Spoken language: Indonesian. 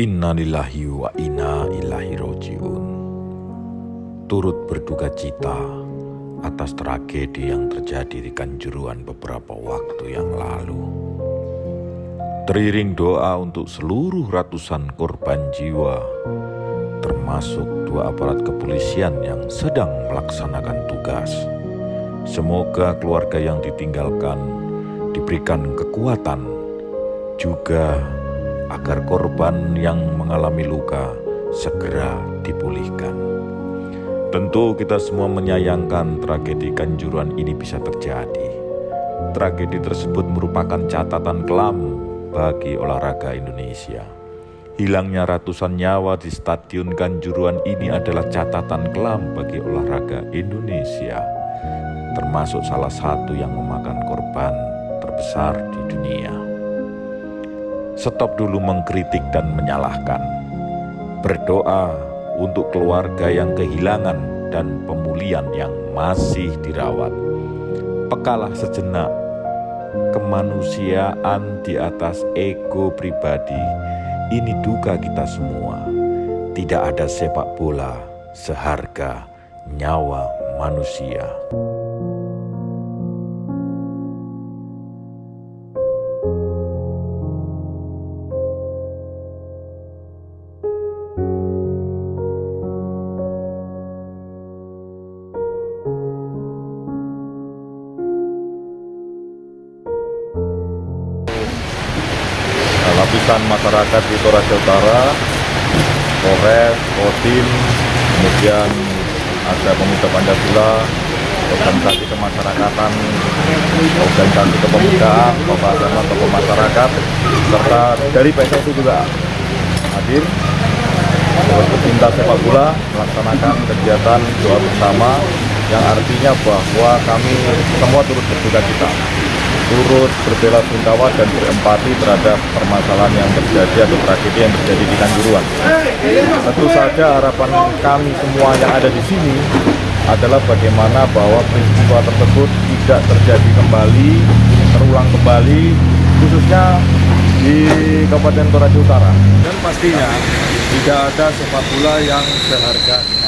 Innalillahi wa inna ilahi roji'un Turut berduka cita atas tragedi yang terjadi di Kanjuruan beberapa waktu yang lalu. Teriring doa untuk seluruh ratusan korban jiwa, termasuk dua aparat kepolisian yang sedang melaksanakan tugas. Semoga keluarga yang ditinggalkan diberikan kekuatan juga agar korban yang mengalami luka segera dipulihkan. Tentu kita semua menyayangkan tragedi Kanjuruan ini bisa terjadi. Tragedi tersebut merupakan catatan kelam bagi olahraga Indonesia. Hilangnya ratusan nyawa di Stadion Kanjuruan ini adalah catatan kelam bagi olahraga Indonesia, termasuk salah satu yang memakan korban terbesar di dunia. Stop dulu mengkritik dan menyalahkan. Berdoa untuk keluarga yang kehilangan dan pemulihan yang masih dirawat. Pekalah sejenak kemanusiaan di atas ego pribadi. Ini duka kita semua. Tidak ada sepak bola seharga nyawa manusia. Lapisan masyarakat di Toraja Utara, Polres, Kodim, kemudian ada pemuda Pancasila, organisasi kemasyarakatan, organisasi kepemudaan, tokoh agama, tokoh masyarakat, serta dari PSSI juga hadir. Pecinta sepak bola melaksanakan kegiatan doa bersama yang artinya bahwa kami semua turut berduka cita turut berbela sungkawa dan berempati terhadap permasalahan yang terjadi atau tragedi yang terjadi di Kanjuruan. Tentu saja harapan kami semua yang ada di sini adalah bagaimana bahwa peristiwa tersebut tidak terjadi kembali, terulang kembali, khususnya di Kabupaten Toraja Utara. Dan pastinya tidak ada sepak bola yang seharga